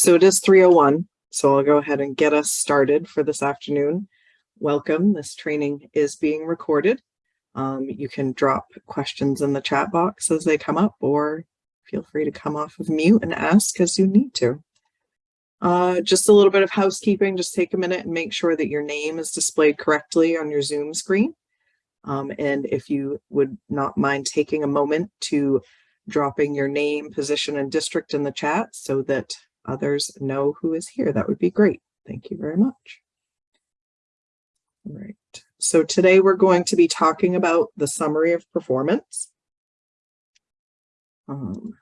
So it is 301, so I'll go ahead and get us started for this afternoon. Welcome, this training is being recorded. Um, you can drop questions in the chat box as they come up or feel free to come off of mute and ask as you need to. Uh, just a little bit of housekeeping, just take a minute and make sure that your name is displayed correctly on your Zoom screen. Um, and if you would not mind taking a moment to dropping your name, position, and district in the chat so that others know who is here, that would be great. Thank you very much. All right, so today we're going to be talking about the summary of performance. Um,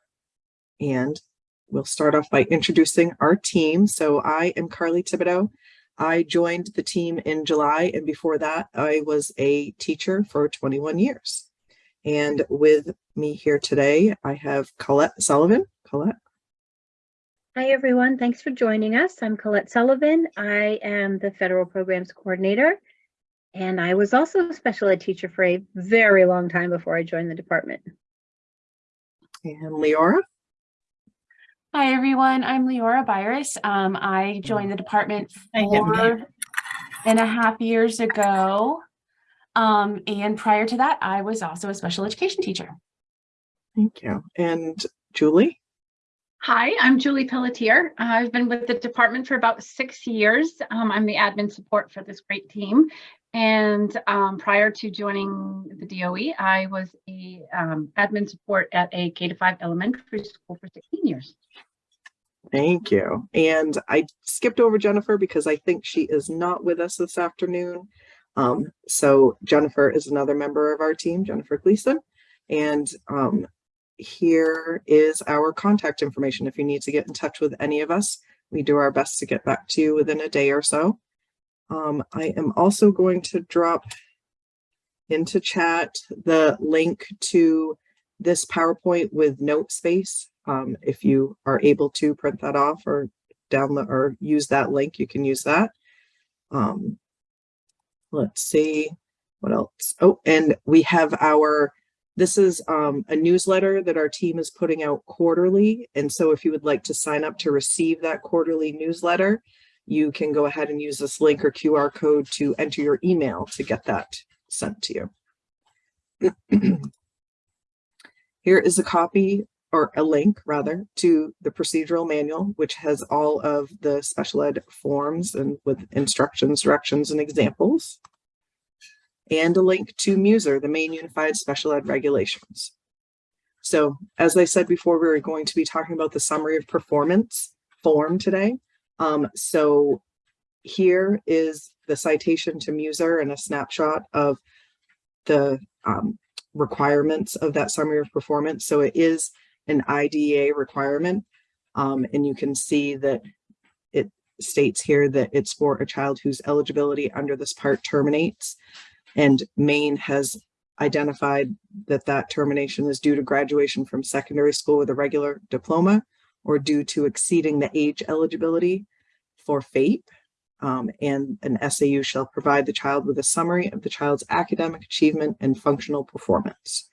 and we'll start off by introducing our team. So I am Carly Thibodeau. I joined the team in July, and before that, I was a teacher for 21 years. And with me here today, I have Colette Sullivan. Colette. Hi, everyone. Thanks for joining us. I'm Colette Sullivan. I am the Federal Programs Coordinator, and I was also a special ed teacher for a very long time before I joined the department. And Leora. Hi, everyone. I'm Leora Byris. Um, I joined the department four and a half years ago. Um, and prior to that, I was also a special education teacher. Thank you. And Julie? Hi, I'm Julie Pelletier. I've been with the department for about six years. Um, I'm the admin support for this great team. And um, prior to joining the DOE, I was a um, admin support at a K to five elementary school for 16 years. Thank you. And I skipped over Jennifer because I think she is not with us this afternoon. Um, so Jennifer is another member of our team, Jennifer Gleason. And um, here is our contact information. If you need to get in touch with any of us, we do our best to get back to you within a day or so. Um, I am also going to drop into chat the link to this PowerPoint with note space. Um, if you are able to print that off or download or use that link, you can use that. Um, let's see what else. Oh, and we have our, this is um, a newsletter that our team is putting out quarterly. And so if you would like to sign up to receive that quarterly newsletter, you can go ahead and use this link or QR code to enter your email to get that sent to you. Here is a copy or a link rather to the procedural manual, which has all of the special ed forms and with instructions, directions, and examples. And a link to MUSER, the Maine Unified Special Ed Regulations. So as I said before, we are going to be talking about the summary of performance form today. Um, so here is the citation to MUSER and a snapshot of the um, requirements of that summary of performance. So it is an IDEA requirement. Um, and you can see that it states here that it's for a child whose eligibility under this part terminates. And Maine has identified that that termination is due to graduation from secondary school with a regular diploma or due to exceeding the age eligibility for FAPE. Um, and an SAU shall provide the child with a summary of the child's academic achievement and functional performance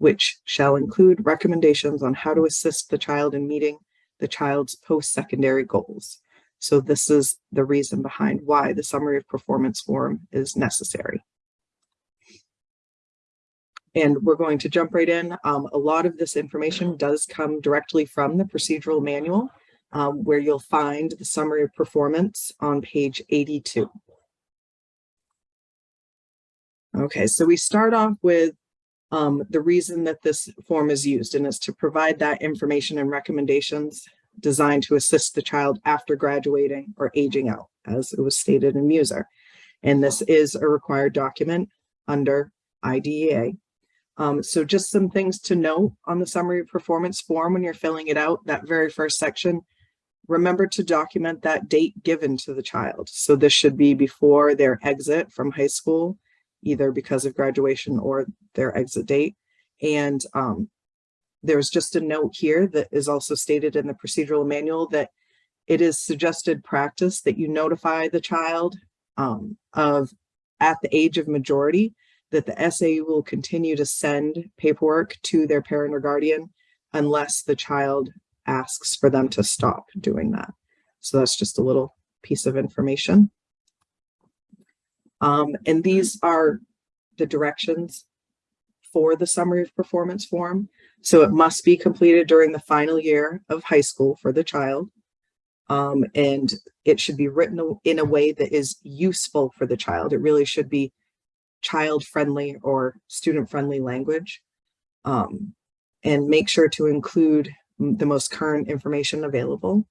which shall include recommendations on how to assist the child in meeting the child's post-secondary goals. So this is the reason behind why the summary of performance form is necessary. And we're going to jump right in. Um, a lot of this information does come directly from the procedural manual, um, where you'll find the summary of performance on page 82. Okay, so we start off with um, the reason that this form is used and is to provide that information and recommendations designed to assist the child after graduating or aging out, as it was stated in MUSER. And this is a required document under IDEA. Um, so just some things to note on the summary of performance form when you're filling it out, that very first section, remember to document that date given to the child. So this should be before their exit from high school either because of graduation or their exit date. And um, there's just a note here that is also stated in the procedural manual that it is suggested practice that you notify the child um, of at the age of majority that the SAU will continue to send paperwork to their parent or guardian unless the child asks for them to stop doing that. So that's just a little piece of information. Um, and these are the directions for the summary of performance form. So it must be completed during the final year of high school for the child. Um, and it should be written in a way that is useful for the child. It really should be child-friendly or student-friendly language. Um, and make sure to include the most current information available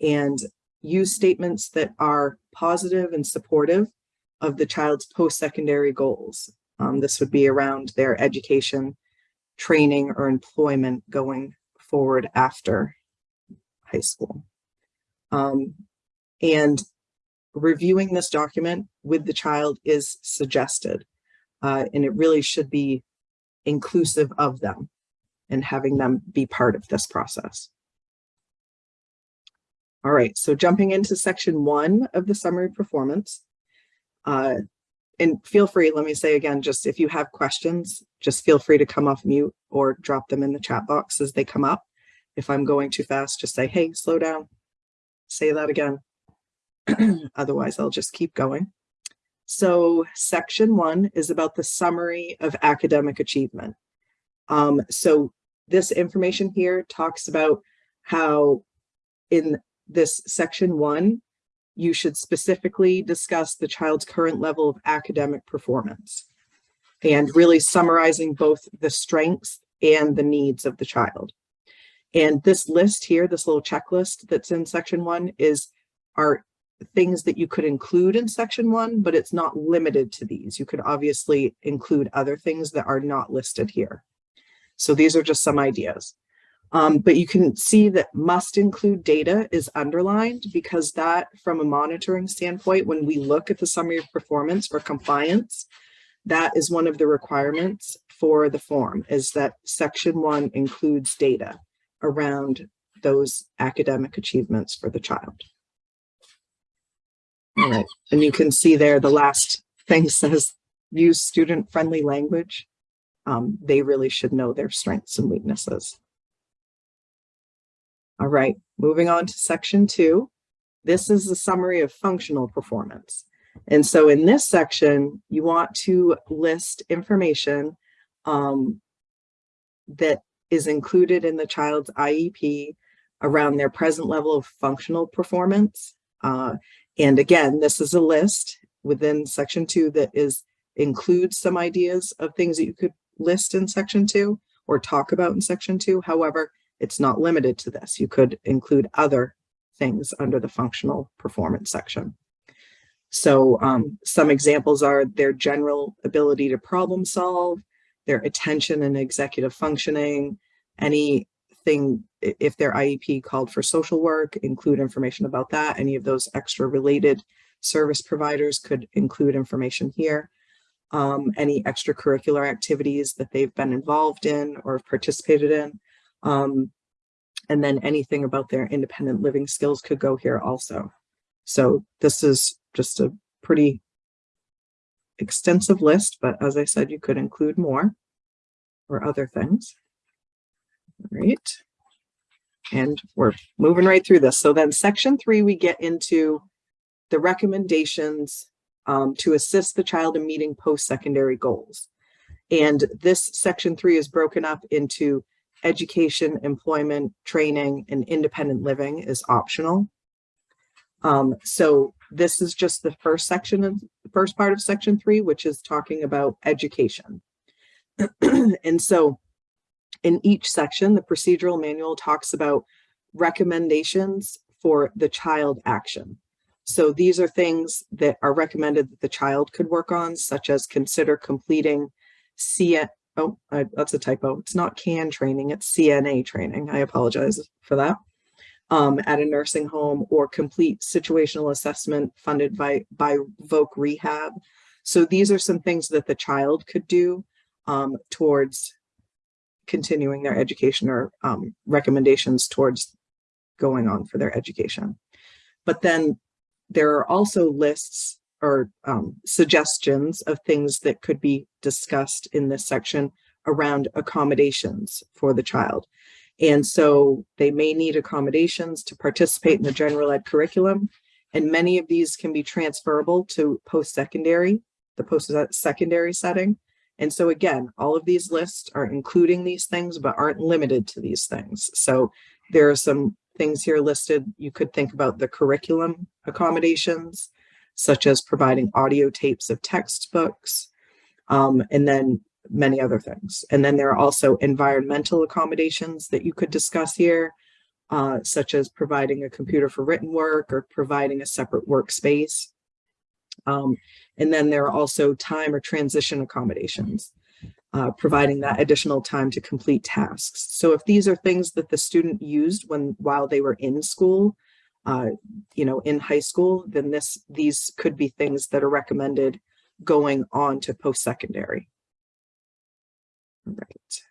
and use statements that are positive and supportive of the child's post-secondary goals. Um, this would be around their education, training, or employment going forward after high school. Um, and reviewing this document with the child is suggested, uh, and it really should be inclusive of them and having them be part of this process. All right, so jumping into section one of the summary performance. Uh, and feel free, let me say again, just if you have questions, just feel free to come off mute or drop them in the chat box as they come up. If I'm going too fast, just say, hey, slow down, say that again. Otherwise, I'll just keep going. So section one is about the summary of academic achievement. Um, so this information here talks about how in this section one, you should specifically discuss the child's current level of academic performance and really summarizing both the strengths and the needs of the child. And this list here, this little checklist that's in section one is are things that you could include in section one, but it's not limited to these. You could obviously include other things that are not listed here. So these are just some ideas. Um, but you can see that must include data is underlined because that from a monitoring standpoint, when we look at the summary of performance for compliance, that is one of the requirements for the form is that section one includes data around those academic achievements for the child. And you can see there the last thing says use student-friendly language. Um, they really should know their strengths and weaknesses. All right, moving on to section two. This is a summary of functional performance. And so in this section, you want to list information um, that is included in the child's IEP around their present level of functional performance. Uh, and again, this is a list within section two that is includes some ideas of things that you could list in section two or talk about in section two. However, it's not limited to this. You could include other things under the functional performance section. So um, some examples are their general ability to problem solve, their attention and executive functioning, anything, if their IEP called for social work, include information about that. Any of those extra related service providers could include information here. Um, any extracurricular activities that they've been involved in or participated in. Um, and then anything about their independent living skills could go here also. So this is just a pretty extensive list, but as I said, you could include more or other things. All right. And we're moving right through this. So then section three, we get into the recommendations um, to assist the child in meeting post-secondary goals. And this section three is broken up into education, employment, training, and independent living is optional. Um, so this is just the first section of the first part of section three, which is talking about education. and so in each section, the procedural manual talks about recommendations for the child action. So these are things that are recommended that the child could work on, such as consider completing C oh, I, that's a typo. It's not CAN training, it's CNA training. I apologize for that. Um, at a nursing home or complete situational assessment funded by, by Voc Rehab. So these are some things that the child could do um, towards continuing their education or um, recommendations towards going on for their education. But then there are also lists or um, suggestions of things that could be discussed in this section around accommodations for the child. And so they may need accommodations to participate in the general ed curriculum. And many of these can be transferable to post-secondary, the post-secondary setting. And so again, all of these lists are including these things, but aren't limited to these things. So there are some things here listed. You could think about the curriculum accommodations, such as providing audio tapes of textbooks, um, and then many other things. And then there are also environmental accommodations that you could discuss here, uh, such as providing a computer for written work or providing a separate workspace. Um, and then there are also time or transition accommodations, uh, providing that additional time to complete tasks. So if these are things that the student used when while they were in school, uh, you know, in high school, then this these could be things that are recommended going on to post-secondary. Right.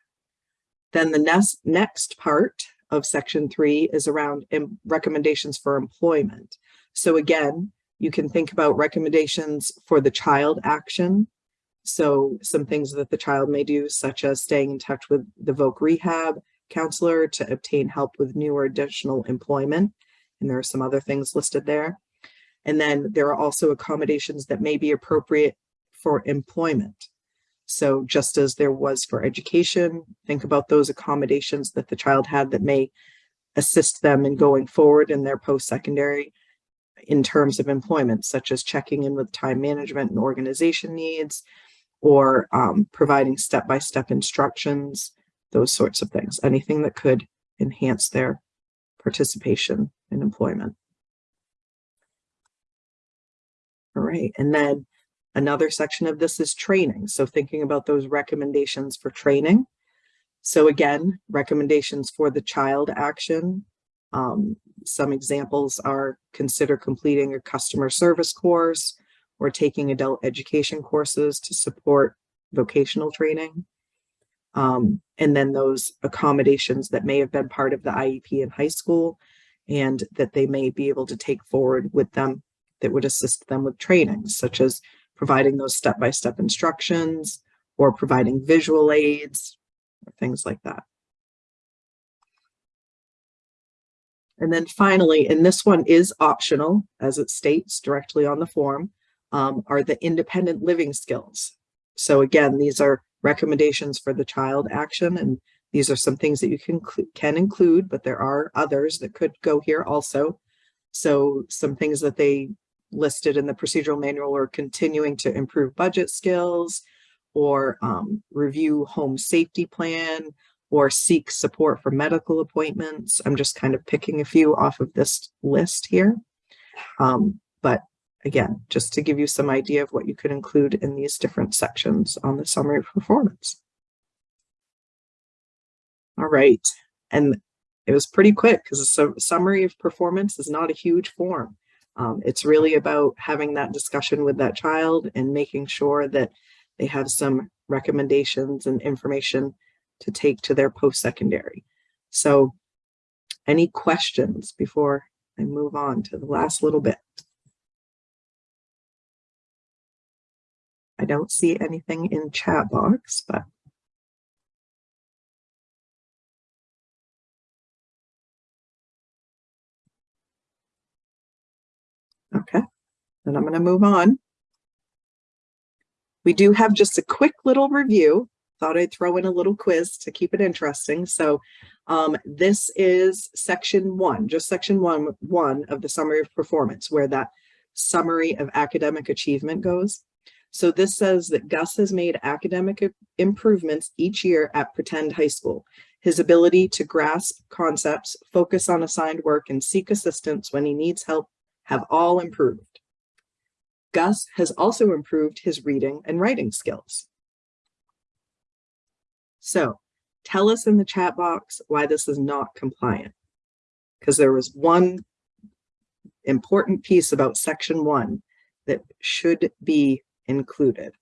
Then the next next part of section three is around recommendations for employment. So again, you can think about recommendations for the child action. So some things that the child may do, such as staying in touch with the VOC rehab counselor to obtain help with new or additional employment. And there are some other things listed there. And then there are also accommodations that may be appropriate for employment. So just as there was for education, think about those accommodations that the child had that may assist them in going forward in their post-secondary in terms of employment, such as checking in with time management and organization needs, or um, providing step-by-step -step instructions, those sorts of things, anything that could enhance their participation in employment. All right, and then another section of this is training. So thinking about those recommendations for training. So again, recommendations for the child action, um, some examples are consider completing a customer service course or taking adult education courses to support vocational training. Um, and then those accommodations that may have been part of the IEP in high school and that they may be able to take forward with them that would assist them with training, such as providing those step-by-step -step instructions or providing visual aids, or things like that. And then finally, and this one is optional, as it states directly on the form, um, are the independent living skills. So again, these are recommendations for the child action, and these are some things that you can, can include, but there are others that could go here also. So some things that they listed in the procedural manual are continuing to improve budget skills or um, review home safety plan, or seek support for medical appointments. I'm just kind of picking a few off of this list here. Um, but again, just to give you some idea of what you could include in these different sections on the summary of performance. All right, and it was pretty quick because a summary of performance is not a huge form. Um, it's really about having that discussion with that child and making sure that they have some recommendations and information to take to their post-secondary. So any questions before I move on to the last little bit? I don't see anything in chat box, but Okay, then I'm going to move on. We do have just a quick little review thought I'd throw in a little quiz to keep it interesting. So um, this is section one, just section one, one of the summary of performance, where that summary of academic achievement goes. So this says that Gus has made academic improvements each year at Pretend High School. His ability to grasp concepts, focus on assigned work, and seek assistance when he needs help have all improved. Gus has also improved his reading and writing skills. So tell us in the chat box why this is not compliant. Because there was one important piece about section one that should be included.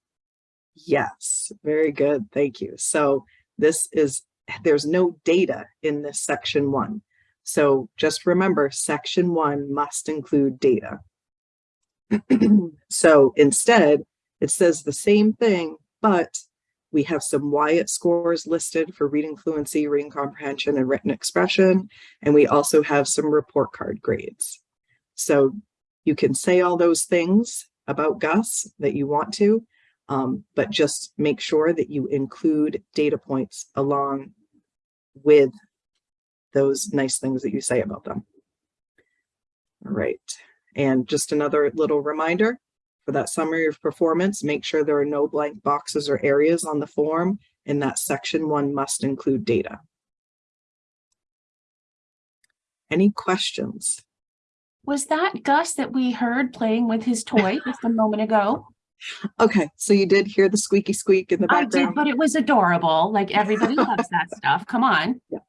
Yes, very good. Thank you. So this is, there's no data in this section one. So just remember section one must include data. so instead, it says the same thing, but we have some WIAT scores listed for reading fluency, reading comprehension, and written expression. And we also have some report card grades. So you can say all those things about Gus that you want to, um, but just make sure that you include data points along with those nice things that you say about them. All right, and just another little reminder for that summary of performance, make sure there are no blank boxes or areas on the form and that section one must include data. Any questions? Was that Gus that we heard playing with his toy just a moment ago? Okay, so you did hear the squeaky squeak in the background. I did, but it was adorable. Like everybody loves that stuff. Come on. Yeah,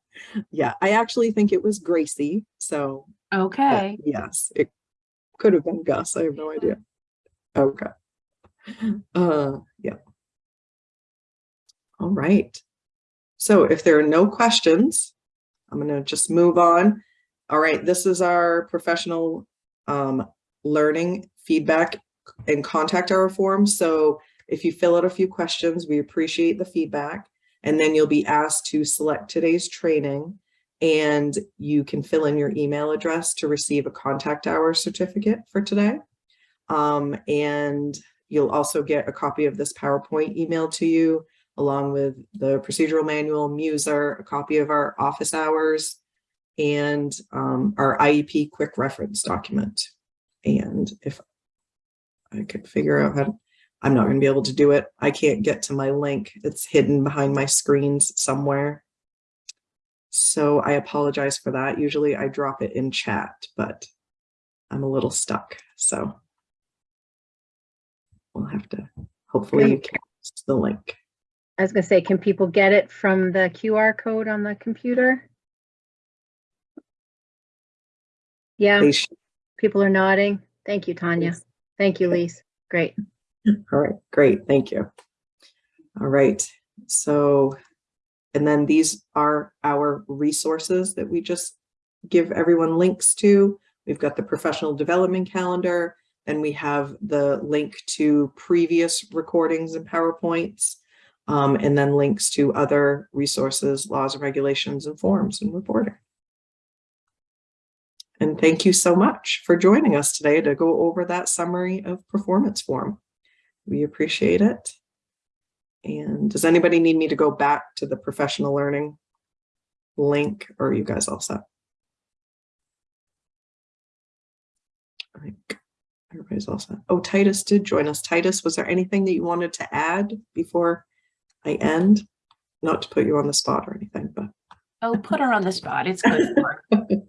yeah, I actually think it was Gracie, so Okay. yes, it could have been Gus, I have no idea. Okay. Uh, yeah. All right. So if there are no questions, I'm gonna just move on. All right, this is our professional um, learning feedback and contact hour form. So if you fill out a few questions, we appreciate the feedback. And then you'll be asked to select today's training and you can fill in your email address to receive a contact hour certificate for today. Um, and you'll also get a copy of this PowerPoint emailed to you along with the procedural manual, Muser, a copy of our office hours, and um, our IEP quick reference document. And if I could figure out how to, I'm not going to be able to do it. I can't get to my link. It's hidden behind my screens somewhere. So I apologize for that. Usually I drop it in chat, but I'm a little stuck. So we'll have to, hopefully you can the link. I was gonna say, can people get it from the QR code on the computer? Yeah, people are nodding. Thank you, Tanya. Thank you, Lise. Great. All right, great, thank you. All right, so, and then these are our resources that we just give everyone links to. We've got the professional development calendar, and we have the link to previous recordings and PowerPoints, um, and then links to other resources, laws and regulations and forms and reporting. And thank you so much for joining us today to go over that summary of performance form. We appreciate it. And does anybody need me to go back to the professional learning link or are you guys all set? I think everybody's all set. Oh, Titus did join us. Titus, was there anything that you wanted to add before I end? Not to put you on the spot or anything, but Oh, put her on the spot. It's good.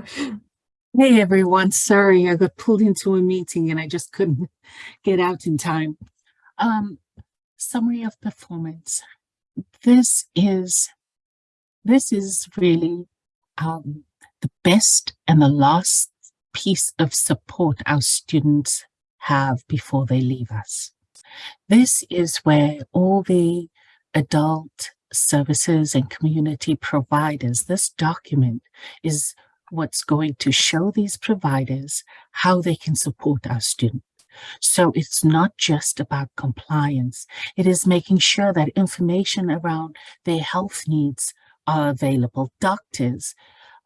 Hey everyone, sorry I got pulled into a meeting and I just couldn't get out in time. Um, summary of performance. This is, this is really um, the best and the last piece of support our students have before they leave us. This is where all the adult services and community providers, this document is what's going to show these providers how they can support our students. So it's not just about compliance. It is making sure that information around their health needs are available. Doctors,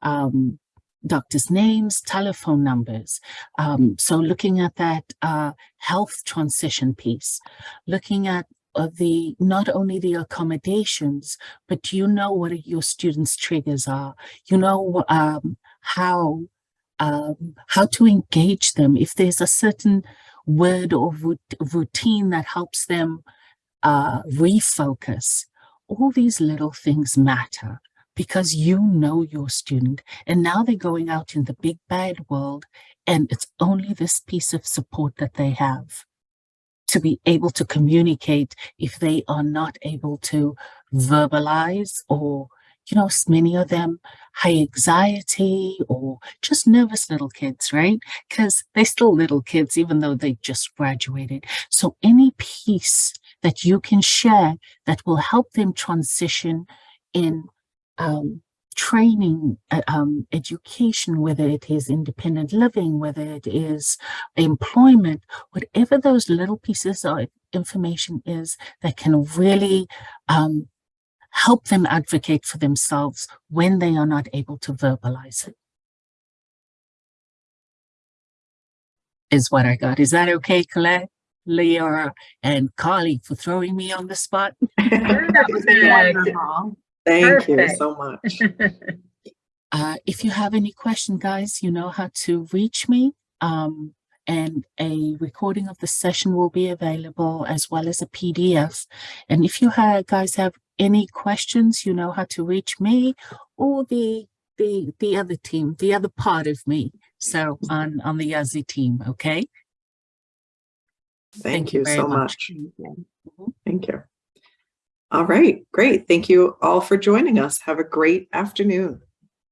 um, doctors' names, telephone numbers. Um, so looking at that uh, health transition piece, looking at uh, the not only the accommodations, but you know what your students' triggers are. You know um, how um, how to engage them. If there's a certain word or routine that helps them uh, refocus, all these little things matter because you know your student and now they're going out in the big bad world and it's only this piece of support that they have to be able to communicate if they are not able to verbalize or you know, many of them high anxiety or just nervous little kids, right? Because they're still little kids, even though they just graduated. So any piece that you can share that will help them transition in um, training, uh, um, education, whether it is independent living, whether it is employment, whatever those little pieces of information is that can really um, help them advocate for themselves when they are not able to verbalize it. Is what I got. Is that okay, Colette, Leora, and Carly for throwing me on the spot? Perfect. Thank you so much. Uh, if you have any question, guys, you know how to reach me. Um, and a recording of the session will be available as well as a PDF. And if you have, guys have any questions, you know how to reach me or the the the other team, the other part of me. So on on the Yazzie team, okay? Thank you very so much. Mhm. Thank you. All right, great. Thank you all for joining us. Have a great afternoon.